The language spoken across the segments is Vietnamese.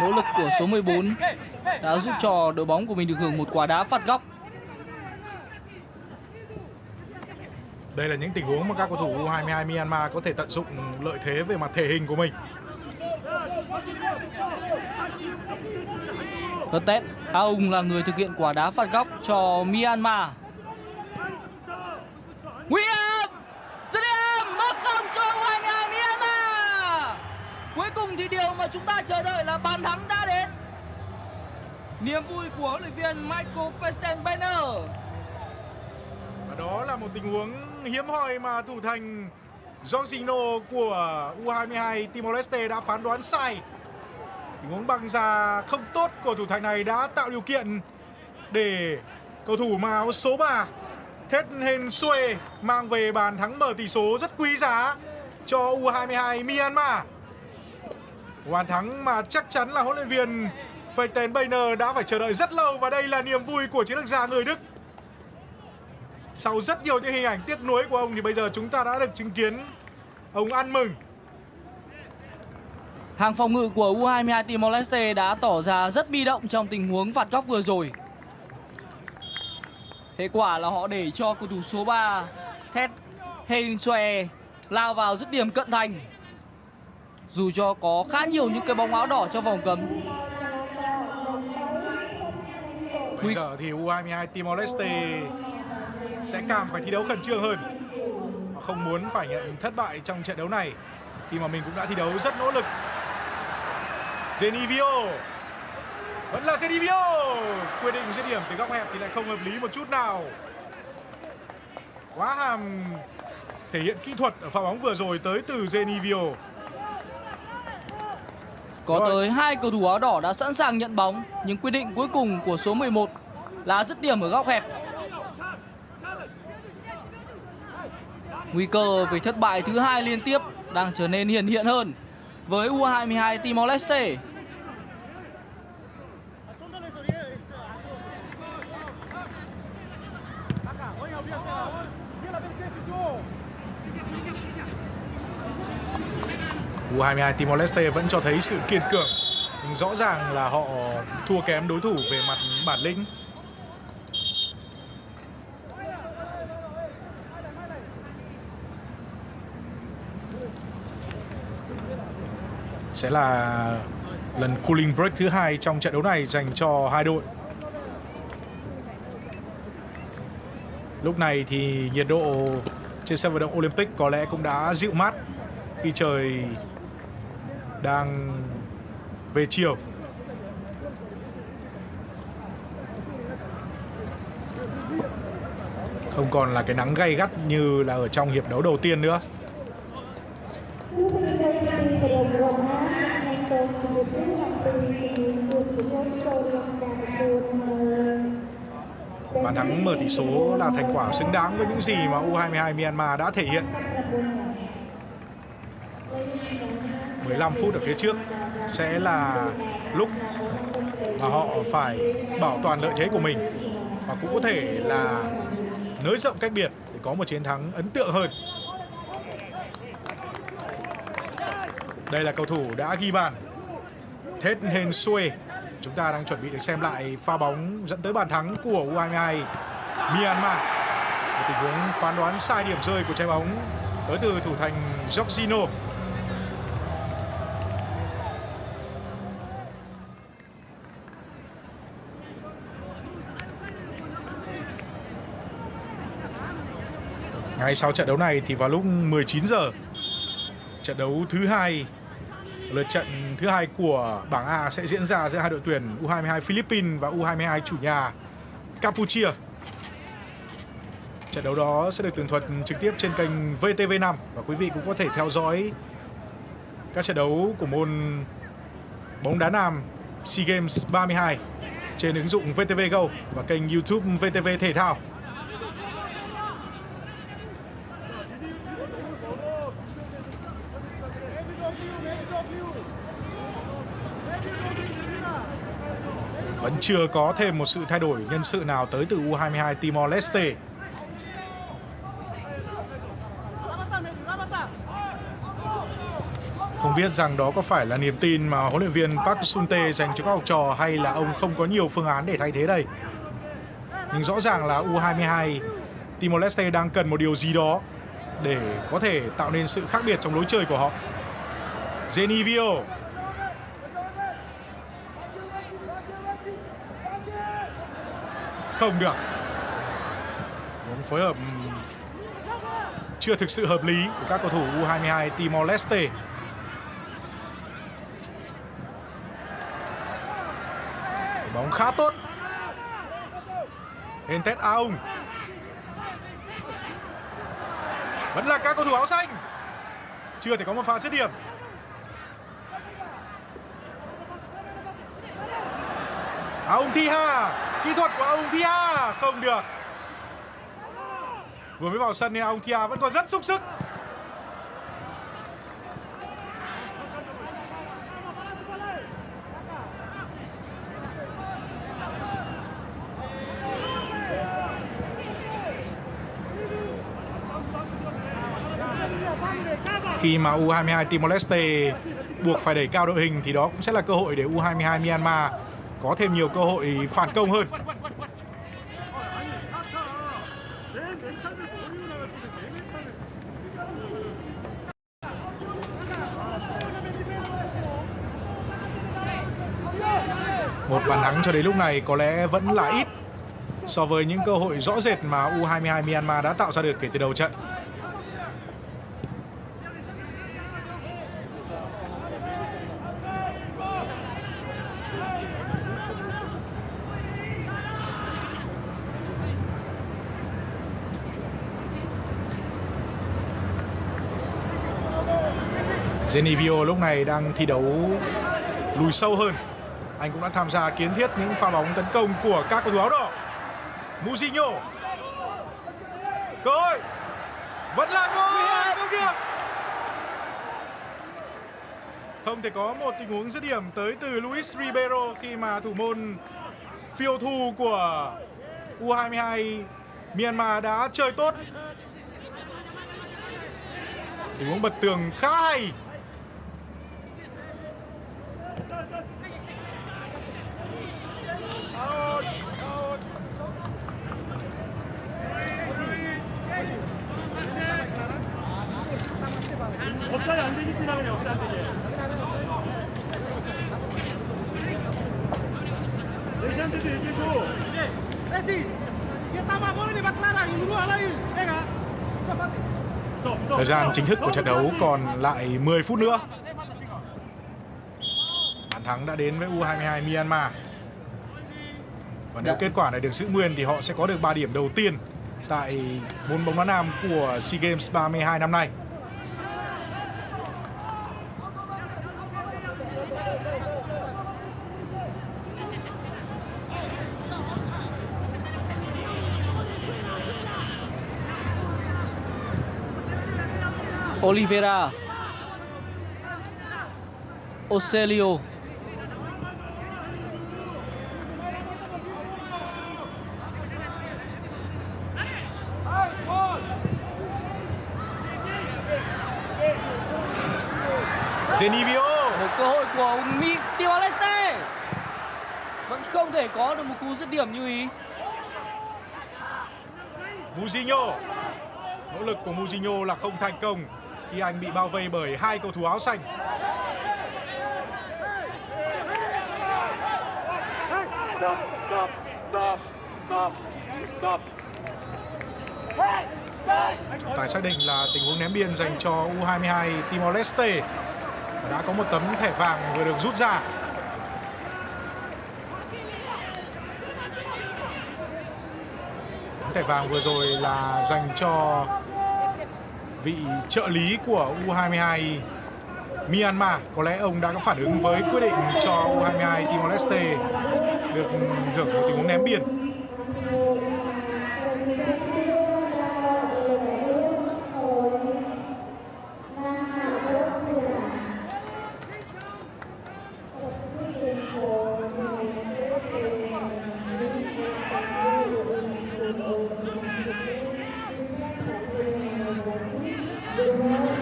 Nỗ lực của số 14 đã giúp cho đội bóng của mình được hưởng một quả đá phạt góc. Đây là những tình huống mà các cầu thủ U22 Myanmar có thể tận dụng lợi thế về mặt thể hình của mình. Hớt Aung là người thực hiện quả đá phạt góc cho Myanmar. Nguy và chúng ta chờ đợi là bàn thắng đã đến. Niềm vui của huấn luyện viên Michael Fastenbeiner. Và đó là một tình huống hiếm hoi mà thủ thành Jorginho của U22 Timor Leste đã phán đoán sai. Tình huống băng ra không tốt của thủ thành này đã tạo điều kiện để cầu thủ mà áo số 3 Thet Hên Xuê mang về bàn thắng mở tỷ số rất quý giá cho U22 Myanmar. Bàn thắng mà chắc chắn là huấn luyện viên Feiten Bayner đã phải chờ đợi rất lâu và đây là niềm vui của chiến lược gia người Đức. Sau rất nhiều những hình ảnh tiếc nuối của ông thì bây giờ chúng ta đã được chứng kiến ông ăn mừng Hàng phòng ngự của U22 Timor Leste đã tỏ ra rất bi động trong tình huống phạt góc vừa rồi. Hệ quả là họ để cho cầu thủ số 3 Ted Hensue lao vào dứt điểm cận thành. Dù cho có khá nhiều những cái bóng áo đỏ trong vòng cấm. Bây giờ thì U22 Timor Leste sẽ càng phải thi đấu khẩn trương hơn. Họ không muốn phải nhận thất bại trong trận đấu này, khi mà mình cũng đã thi đấu rất nỗ lực Zenivio, Vẫn là Zenivio, Quyết định dứt điểm từ góc hẹp thì lại không hợp lý một chút nào Quá hàm thể hiện kỹ thuật ở pha bóng vừa rồi tới từ Zenivio có tới hai cầu thủ áo đỏ đã sẵn sàng nhận bóng Nhưng quyết định cuối cùng của số 11 là dứt điểm ở góc hẹp Nguy cơ về thất bại thứ hai liên tiếp đang trở nên hiển hiện hơn với U22 Timor Leste. U22 Timor Leste vẫn cho thấy sự kiên cường. Nhưng rõ ràng là họ thua kém đối thủ về mặt bản lĩnh. Sẽ là lần cooling break thứ hai trong trận đấu này dành cho hai đội. Lúc này thì nhiệt độ trên sân vận động Olympic có lẽ cũng đã dịu mát khi trời đang về chiều. Không còn là cái nắng gay gắt như là ở trong hiệp đấu đầu tiên nữa. Bàn thắng mở tỷ số là thành quả xứng đáng với những gì mà U22 Myanmar đã thể hiện. 15 phút ở phía trước sẽ là lúc mà họ phải bảo toàn lợi thế của mình và cũng có thể là nới rộng cách biệt để có một chiến thắng ấn tượng hơn. Đây là cầu thủ đã ghi bàn Thết Hên Xuê. Chúng ta đang chuẩn bị được xem lại pha bóng dẫn tới bàn thắng của U22 Myanmar Một tình huống phán đoán sai điểm rơi của trái bóng tới từ thủ thành Jorginho Ngay sau trận đấu này thì vào lúc 19 giờ, trận đấu thứ hai, lượt trận thứ hai của bảng A sẽ diễn ra giữa hai đội tuyển U22 Philippines và U22 chủ nhà Campuchia. Trận đấu đó sẽ được tường thuật trực tiếp trên kênh VTV5 và quý vị cũng có thể theo dõi các trận đấu của môn bóng đá nam SEA Games 32 trên ứng dụng VTV Go và kênh YouTube VTV Thể thao. Vẫn chưa có thêm một sự thay đổi nhân sự nào tới từ U22 Timor Leste. Không biết rằng đó có phải là niềm tin mà huấn luyện viên Park Sung-tae dành cho các học trò hay là ông không có nhiều phương án để thay thế đây. Nhưng rõ ràng là U22 Timor Leste đang cần một điều gì đó để có thể tạo nên sự khác biệt trong lối chơi của họ. Genivio Không được. Những phối hợp chưa thực sự hợp lý của các cầu thủ U22 Timor Leste. Bóng khá tốt. Hentet Aung à Vẫn là các cầu thủ áo xanh. Chưa thể có một pha dứt điểm. Ông Thiha Kỹ thuật của ông Thiha Không được. Vừa mới vào sân nên ông Thiha vẫn còn rất sung sức. Khi mà U22 Timor Leste buộc phải đẩy cao đội hình thì đó cũng sẽ là cơ hội để U22 Myanmar có thêm nhiều cơ hội phản công hơn. Một bàn thắng cho đến lúc này có lẽ vẫn là ít so với những cơ hội rõ rệt mà U22 Myanmar đã tạo ra được kể từ đầu trận. Genivio lúc này đang thi đấu lùi sâu hơn. Anh cũng đã tham gia kiến thiết những pha bóng tấn công của các cầu thủ áo đỏ. Mujinho Cơ hội. Vẫn là cơ không được. Không thể có một tình huống dứt điểm tới từ Luis Ribeiro khi mà thủ môn phiêu thu của U22 Myanmar đã chơi tốt. Tình huống bật tường khá hay 갑자기 안 되기 때문에 어떻게 안 되지? 레시한테도 얘기해줘. Messi, kita mah boleh nih Clara, yang dulu lagi, ya nggak? Cepat. Stop, stop, Thời gian stop. chính thức của trận đấu còn lại 10 phút nữa. Thắng đã đến với U22 Myanmar. Và nếu Dạ. kết quả này được giữ nguyên thì họ sẽ có được 3 điểm đầu tiên tại môn bóng đá nam của SEA Games 32 năm nay. Oliveira Ocelio Zenivio một cơ hội Mỹ Timor Leste vẫn không thể có được một cú dứt điểm như ý Mujinho Nỗ lực của Mujinho là không thành công khi anh bị bao vây bởi hai cầu thủ áo xanh. Stop, stop, stop, stop, stop. Tài xác định là tình huống ném biên dành cho U22 Timor Leste và đã có một tấm thẻ vàng vừa được rút ra. Tấm thẻ vàng vừa rồi là dành cho vị trợ lý của U22 Myanmar. Có lẽ ông đã có phản ứng với quyết định cho U22 Timor Leste được hưởng một tình huống ném biên.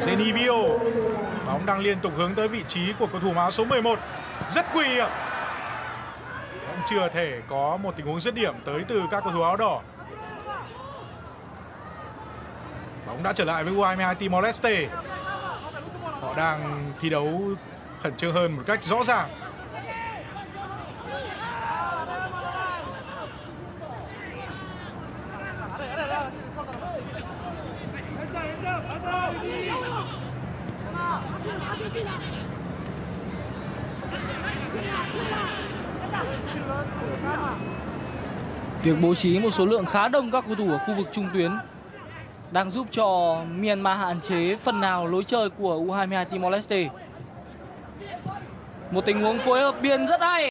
Zenivio Bóng đang liên tục hướng tới vị trí của cầu thủ áo số 11. Rất nguy hiểm. Vẫn chưa thể có một tình huống dứt điểm tới từ các cầu thủ áo đỏ. Bóng đã trở lại với U22 Timor Leste. Họ đang thi đấu khẩn trương hơn một cách rõ ràng. Việc bố trí một số lượng khá đông các cầu thủ ở khu vực trung tuyến đang giúp cho Myanmar hạn chế phần nào lối chơi của U22 Timor Leste. Một tình huống phối hợp biên rất hay.